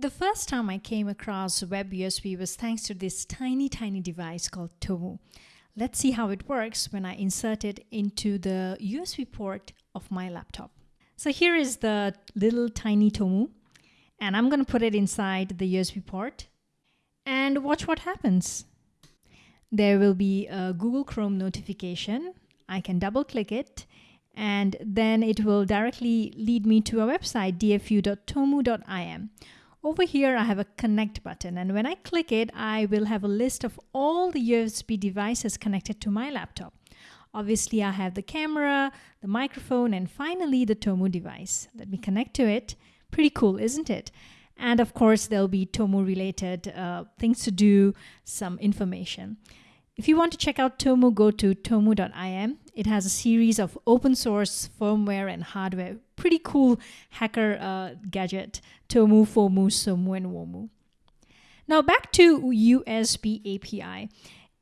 The first time I came across Web USB was thanks to this tiny, tiny device called Tomu. Let's see how it works when I insert it into the USB port of my laptop. So here is the little tiny Tomu, and I'm going to put it inside the USB port and watch what happens. There will be a Google Chrome notification. I can double click it and then it will directly lead me to a website dfu.tomu.im over here, I have a connect button and when I click it, I will have a list of all the USB devices connected to my laptop. Obviously, I have the camera, the microphone, and finally the Tomu device. Let me connect to it. Pretty cool, isn't it? And of course, there'll be Tomu related uh, things to do, some information. If you want to check out Tomu, go to tomu.im. It has a series of open source firmware and hardware. Pretty cool hacker uh, gadget. Tomu, Fomu, Somu, and Womu. Now back to USB API.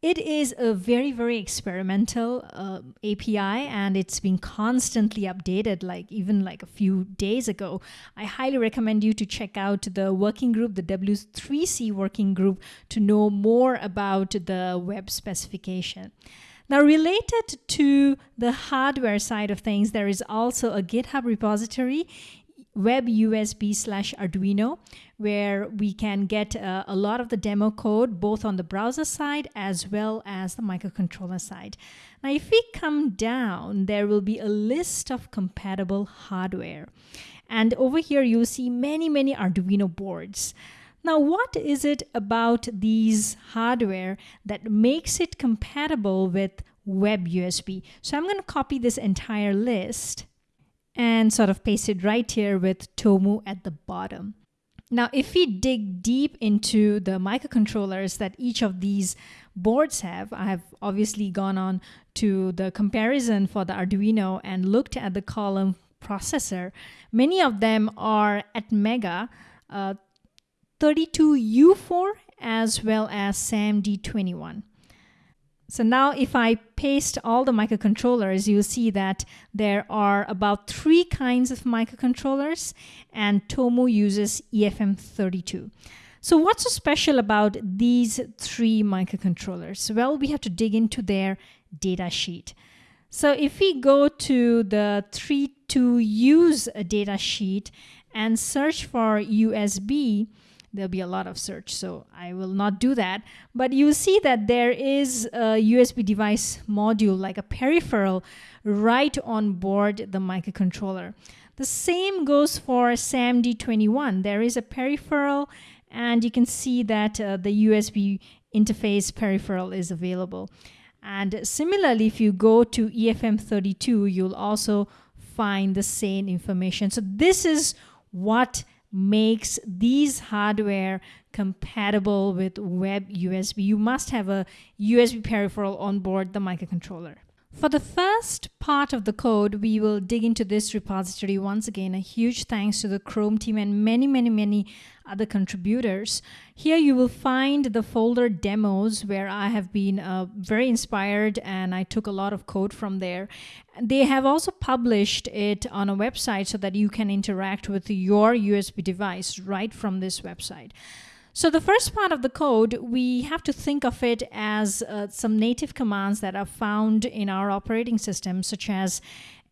It is a very, very experimental uh, API and it's been constantly updated, like even like a few days ago. I highly recommend you to check out the working group, the W3C working group, to know more about the web specification. Now, related to the hardware side of things, there is also a GitHub repository web USB slash Arduino, where we can get uh, a lot of the demo code both on the browser side as well as the microcontroller side. Now, if we come down, there will be a list of compatible hardware. And over here, you'll see many, many Arduino boards. Now, what is it about these hardware that makes it compatible with web USB? So I'm going to copy this entire list and sort of paste it right here with Tomu at the bottom. Now, if we dig deep into the microcontrollers that each of these boards have, I have obviously gone on to the comparison for the Arduino and looked at the column processor. Many of them are Atmega uh, 32U4 as well as SAMD21. So now if I paste all the microcontrollers, you'll see that there are about three kinds of microcontrollers and Tomu uses EFM32. So what's so special about these three microcontrollers? Well, we have to dig into their data sheet. So if we go to the 3 to use a data sheet and search for USB, there'll be a lot of search so I will not do that. But you see that there is a USB device module like a peripheral right on board the microcontroller. The same goes for SAMD21 there is a peripheral and you can see that uh, the USB interface peripheral is available. And similarly if you go to EFM32 you'll also find the same information. So this is what makes these hardware compatible with web USB. You must have a USB peripheral on board the microcontroller. For the first part of the code, we will dig into this repository. Once again, a huge thanks to the Chrome team and many, many, many other contributors. Here you will find the folder demos where I have been uh, very inspired and I took a lot of code from there. They have also published it on a website so that you can interact with your USB device right from this website. So the first part of the code, we have to think of it as uh, some native commands that are found in our operating system, such as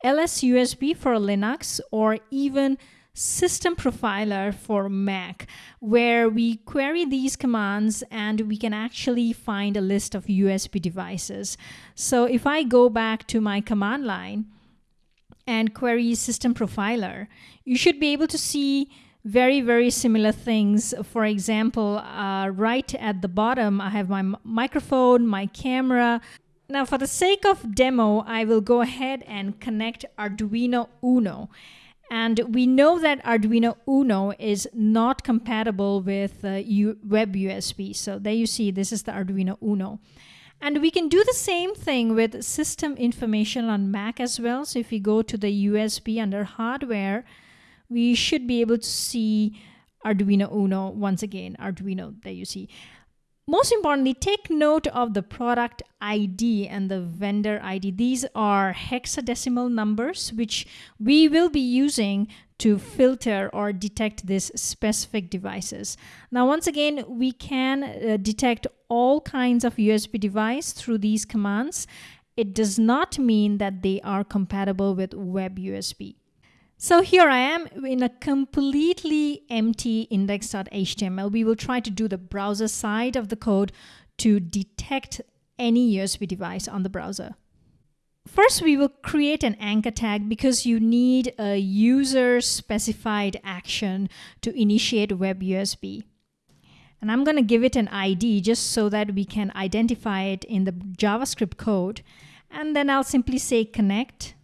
LSUSB for Linux or even system profiler for Mac, where we query these commands and we can actually find a list of USB devices. So if I go back to my command line and query system profiler, you should be able to see very, very similar things. For example, uh, right at the bottom, I have my microphone, my camera. Now, for the sake of demo, I will go ahead and connect Arduino Uno. And we know that Arduino Uno is not compatible with uh, web USB. So there you see, this is the Arduino Uno. And we can do the same thing with system information on Mac as well. So if you go to the USB under hardware, we should be able to see Arduino Uno once again, Arduino that you see. most importantly, take note of the product ID and the vendor ID. These are hexadecimal numbers which we will be using to filter or detect these specific devices. Now, once again, we can uh, detect all kinds of USB device through these commands. It does not mean that they are compatible with web USB. So here I am in a completely empty index.html. We will try to do the browser side of the code to detect any USB device on the browser. First, we will create an anchor tag because you need a user specified action to initiate web USB. And I'm going to give it an ID just so that we can identify it in the JavaScript code. And then I'll simply say connect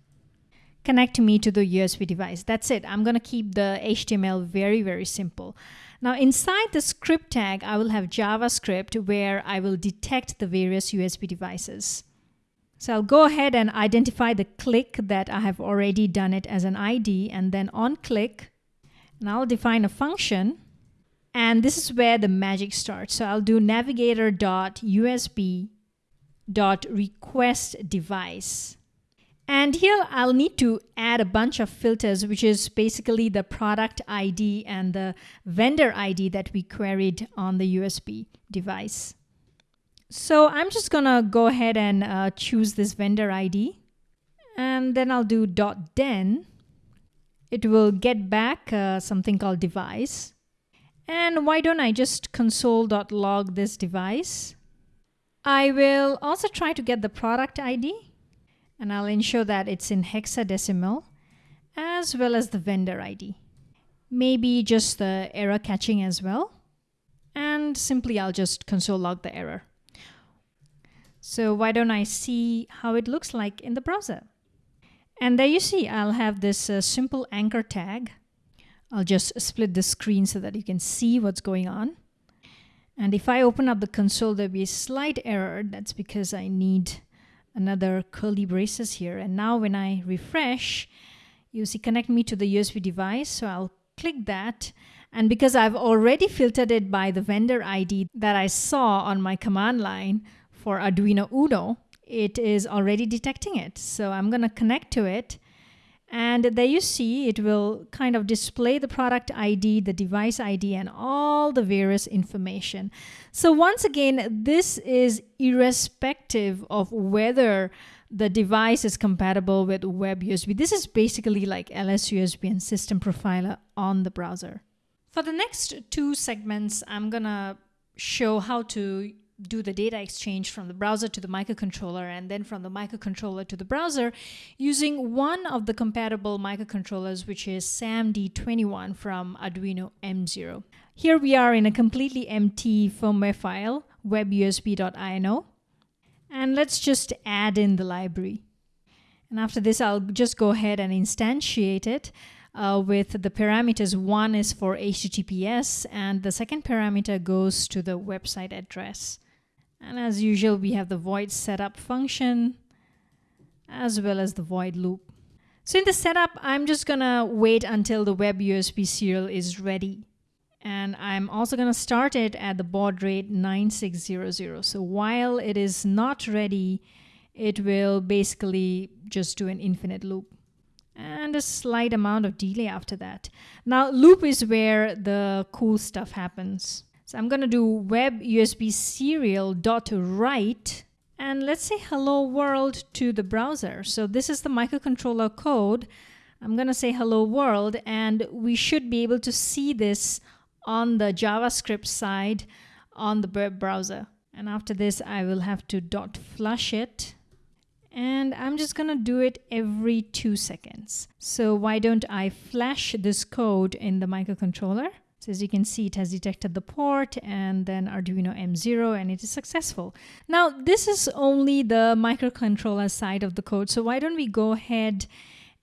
connect me to the USB device. That's it. I'm going to keep the HTML very, very simple. Now inside the script tag, I will have JavaScript where I will detect the various USB devices. So I'll go ahead and identify the click that I have already done it as an ID and then on click and I'll define a function and this is where the magic starts. So I'll do navigator.usb dot request device and here I'll need to add a bunch of filters, which is basically the product ID and the vendor ID that we queried on the USB device. So I'm just gonna go ahead and uh, choose this vendor ID and then I'll do dot .then. It will get back uh, something called device. And why don't I just console.log this device? I will also try to get the product ID and I'll ensure that it's in hexadecimal as well as the vendor ID. Maybe just the error catching as well. And simply I'll just console log the error. So why don't I see how it looks like in the browser? And there you see, I'll have this uh, simple anchor tag. I'll just split the screen so that you can see what's going on. And if I open up the console, there'll be a slight error. That's because I need another curly braces here. And now when I refresh, you see connect me to the USB device. So I'll click that. And because I've already filtered it by the vendor ID that I saw on my command line for Arduino Uno, it is already detecting it. So I'm going to connect to it and there you see it will kind of display the product ID, the device ID, and all the various information. So once again, this is irrespective of whether the device is compatible with web USB. This is basically like LSUSB and System Profiler on the browser. For the next two segments, I'm gonna show how to do the data exchange from the browser to the microcontroller and then from the microcontroller to the browser using one of the compatible microcontrollers, which is SAMD21 from Arduino M0. Here we are in a completely empty firmware file, webusb.ino. And let's just add in the library. And after this, I'll just go ahead and instantiate it uh, with the parameters. One is for HTTPS, and the second parameter goes to the website address. And as usual, we have the void setup function as well as the void loop. So in the setup, I'm just gonna wait until the web USB serial is ready. And I'm also gonna start it at the baud rate 9600. So while it is not ready, it will basically just do an infinite loop and a slight amount of delay after that. Now loop is where the cool stuff happens. So I'm going to do web USB serial dot write and let's say hello world to the browser. So this is the microcontroller code. I'm going to say hello world and we should be able to see this on the JavaScript side on the web browser. And after this, I will have to dot flush it. And I'm just gonna do it every two seconds. So why don't I flash this code in the microcontroller? So as you can see, it has detected the port and then Arduino M0 and it is successful. Now, this is only the microcontroller side of the code. So why don't we go ahead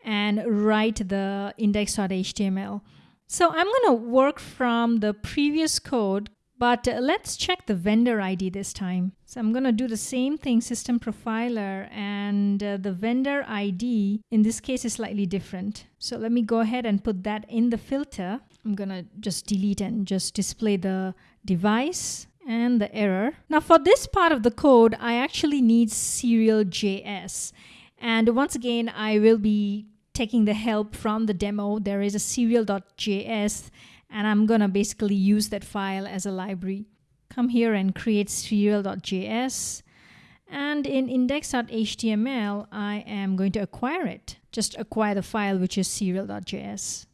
and write the index.html. So I'm going to work from the previous code, but let's check the vendor ID this time. So I'm going to do the same thing, system profiler, and uh, the vendor ID in this case is slightly different. So let me go ahead and put that in the filter. I'm gonna just delete and just display the device and the error. Now for this part of the code, I actually need serial.js. And once again, I will be taking the help from the demo. There is a serial.js and I'm gonna basically use that file as a library. Come here and create serial.js and in index.html, I am going to acquire it. Just acquire the file, which is serial.js.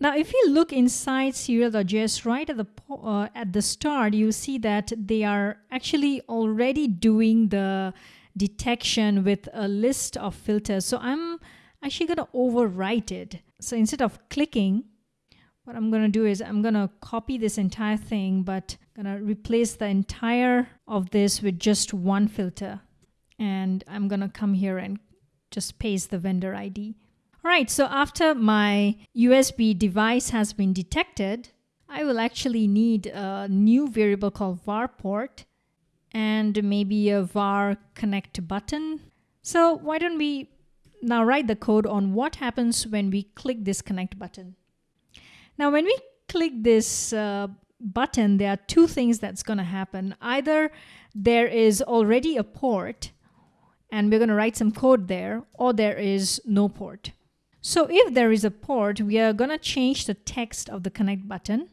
Now, if you look inside serial.js right at the, uh, at the start, you see that they are actually already doing the detection with a list of filters. So I'm actually going to overwrite it. So instead of clicking, what I'm going to do is I'm going to copy this entire thing, but I'm going to replace the entire of this with just one filter. And I'm going to come here and just paste the vendor ID. All right, so after my USB device has been detected, I will actually need a new variable called var port and maybe a var connect button. So why don't we now write the code on what happens when we click this connect button. Now when we click this uh, button, there are two things that's going to happen. Either there is already a port and we're going to write some code there, or there is no port. So if there is a port, we are going to change the text of the connect button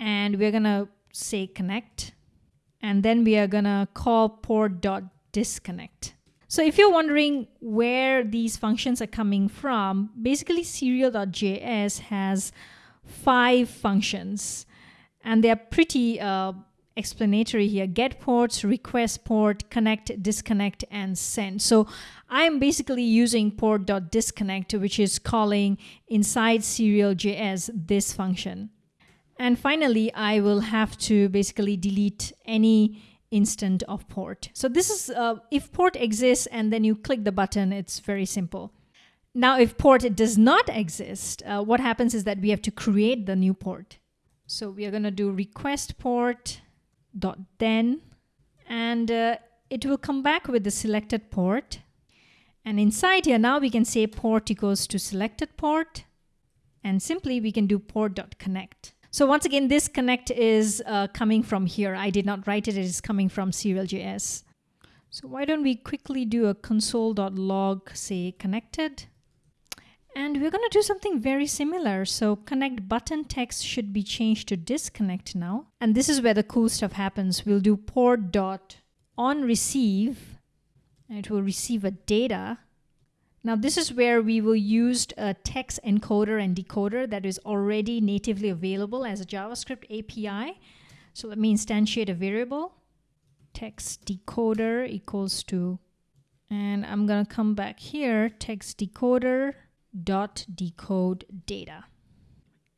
and we're going to say connect and then we are going to call port.disconnect. So if you're wondering where these functions are coming from, basically serial.js has five functions and they're pretty uh, explanatory here get ports request port connect disconnect and send. So i'm basically using port.disconnect which is calling inside serial.js this function. And finally i will have to basically delete any instant of port. So this is uh, if port exists and then you click the button it's very simple. Now if port does not exist uh, what happens is that we have to create the new port. So we are going to do request port dot then and uh, it will come back with the selected port. And inside here now we can say port equals to selected port and simply we can do port dot connect. So once again this connect is uh, coming from here. I did not write it it is coming from serial.js so why don't we quickly do a console.log say connected and we're going to do something very similar. So connect button text should be changed to disconnect now. And this is where the cool stuff happens. We'll do port dot on receive and it will receive a data. Now this is where we will use a text encoder and decoder that is already natively available as a JavaScript API. So let me instantiate a variable text decoder equals to and I'm gonna come back here text decoder dot decode data.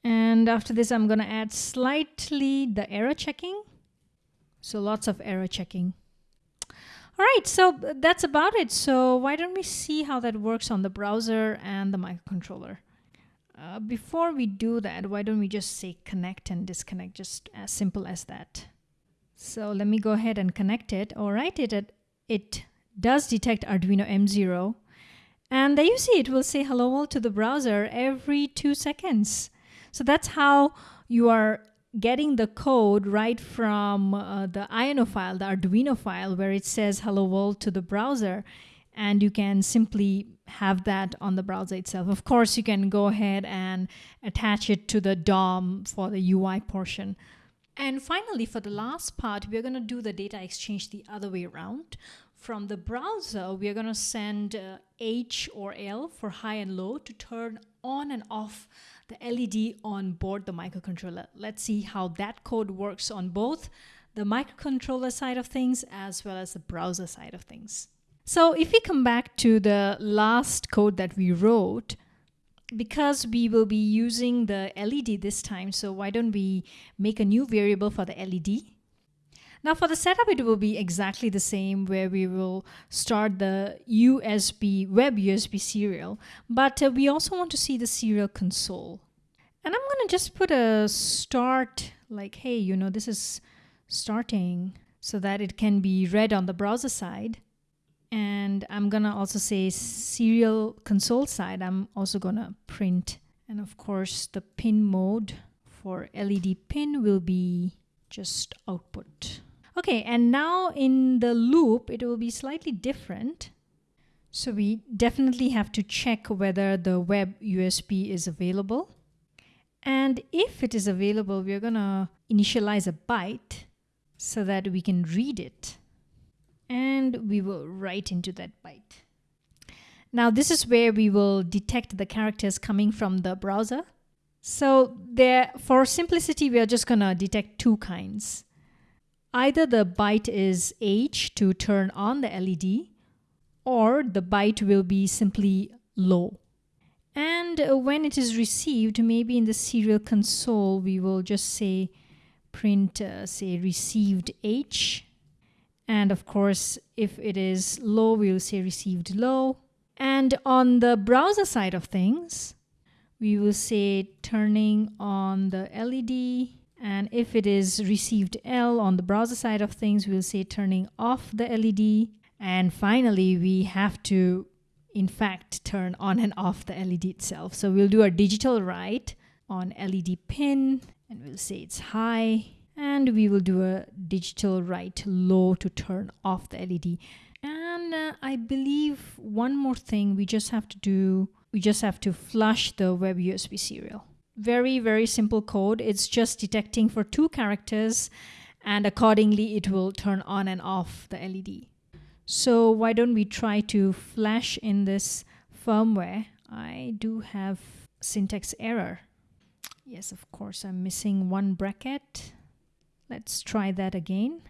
And after this, I'm going to add slightly the error checking. So lots of error checking. All right, so that's about it. So why don't we see how that works on the browser and the microcontroller? Uh, before we do that, why don't we just say connect and disconnect, just as simple as that. So let me go ahead and connect it. All right, it, it does detect Arduino M0 and there you see it will say hello world to the browser every two seconds. So that's how you are getting the code right from uh, the INO file, the Arduino file, where it says hello world to the browser. And you can simply have that on the browser itself. Of course, you can go ahead and attach it to the DOM for the UI portion. And finally, for the last part, we're going to do the data exchange the other way around. From the browser, we are going to send uh, H or L for high and low to turn on and off the LED on board the microcontroller. Let's see how that code works on both the microcontroller side of things as well as the browser side of things. So if we come back to the last code that we wrote, because we will be using the LED this time, so why don't we make a new variable for the LED now for the setup, it will be exactly the same where we will start the USB, web USB serial, but uh, we also want to see the serial console. And I'm gonna just put a start, like, hey, you know, this is starting so that it can be read on the browser side. And I'm gonna also say serial console side, I'm also gonna print. And of course, the pin mode for LED pin will be just output. Okay, and now in the loop, it will be slightly different. So we definitely have to check whether the web USB is available. And if it is available, we're gonna initialize a byte so that we can read it. And we will write into that byte. Now this is where we will detect the characters coming from the browser. So there, for simplicity, we are just gonna detect two kinds. Either the byte is H to turn on the LED, or the byte will be simply low. And when it is received, maybe in the serial console, we will just say print, uh, say received H. And of course, if it is low, we'll say received low. And on the browser side of things, we will say turning on the LED and if it is received L on the browser side of things, we'll say turning off the LED. And finally, we have to, in fact, turn on and off the LED itself. So we'll do a digital write on LED pin and we'll say it's high. And we will do a digital write low to turn off the LED. And uh, I believe one more thing we just have to do, we just have to flush the web USB serial very, very simple code. It's just detecting for two characters and accordingly it will turn on and off the LED. So why don't we try to flash in this firmware? I do have syntax error. Yes, of course, I'm missing one bracket. Let's try that again.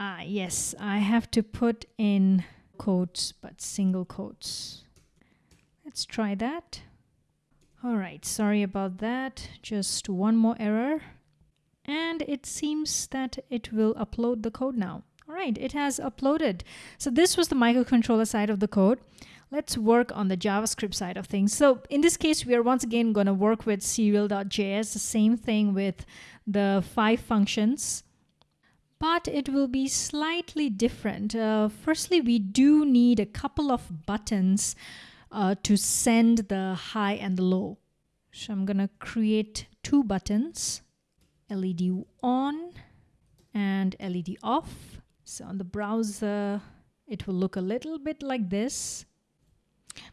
Ah, yes, I have to put in quotes, but single quotes. Let's try that. All right, sorry about that. Just one more error. And it seems that it will upload the code now. All right, it has uploaded. So this was the microcontroller side of the code. Let's work on the JavaScript side of things. So in this case, we are once again going to work with serial.js, the same thing with the five functions but it will be slightly different. Uh, firstly, we do need a couple of buttons uh, to send the high and the low. So I'm gonna create two buttons, LED on and LED off. So on the browser, it will look a little bit like this.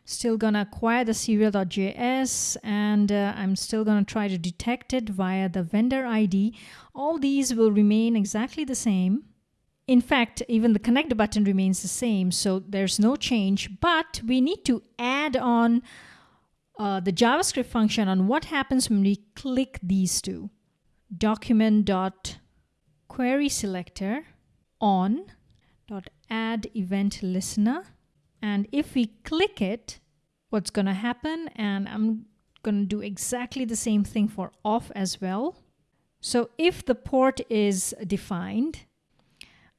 Still gonna acquire the serial.js and uh, I'm still gonna try to detect it via the vendor ID. All these will remain exactly the same. In fact, even the connect button remains the same, so there's no change, but we need to add on uh, the JavaScript function on what happens when we click these two. Document dot query selector on dot add event listener. And if we click it, what's going to happen? And I'm going to do exactly the same thing for off as well. So if the port is defined,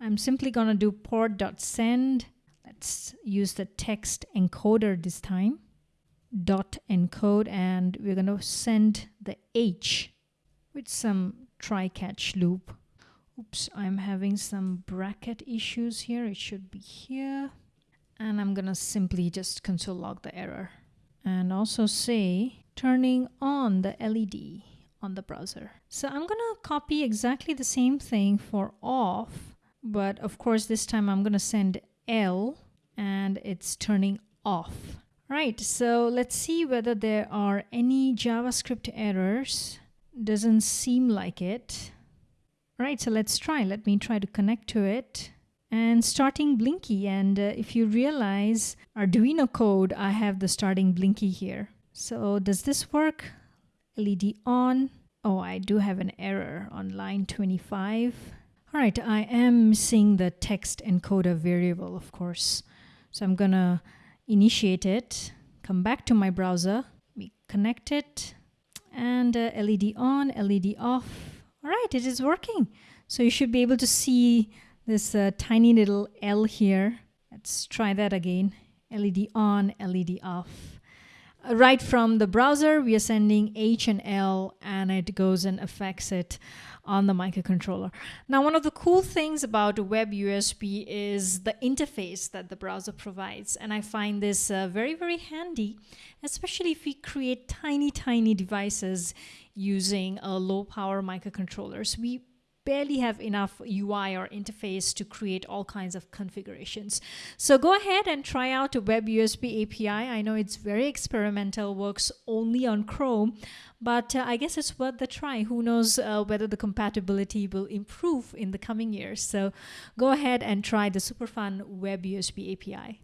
I'm simply going to do port.send. Let's use the text encoder this time. Dot encode and we're going to send the H with some try catch loop. Oops, I'm having some bracket issues here. It should be here. And I'm going to simply just console log the error. And also say turning on the LED on the browser. So I'm going to copy exactly the same thing for off but of course this time I'm gonna send L and it's turning off. Right, so let's see whether there are any JavaScript errors. Doesn't seem like it. Right, so let's try. Let me try to connect to it. And starting Blinky, and uh, if you realize Arduino code, I have the starting Blinky here. So does this work? LED on. Oh, I do have an error on line 25. All right, I am missing the text encoder variable, of course. So I'm gonna initiate it, come back to my browser, we connect it, and uh, LED on, LED off. All right, it is working. So you should be able to see this uh, tiny little L here. Let's try that again. LED on, LED off. Right from the browser, we are sending H and L and it goes and affects it on the microcontroller. Now, one of the cool things about Web USB is the interface that the browser provides. And I find this uh, very, very handy, especially if we create tiny, tiny devices using low power microcontrollers. We barely have enough UI or interface to create all kinds of configurations. So go ahead and try out a Web USB API. I know it's very experimental, works only on Chrome, but uh, I guess it's worth the try. Who knows uh, whether the compatibility will improve in the coming years. So go ahead and try the super fun Web USB API.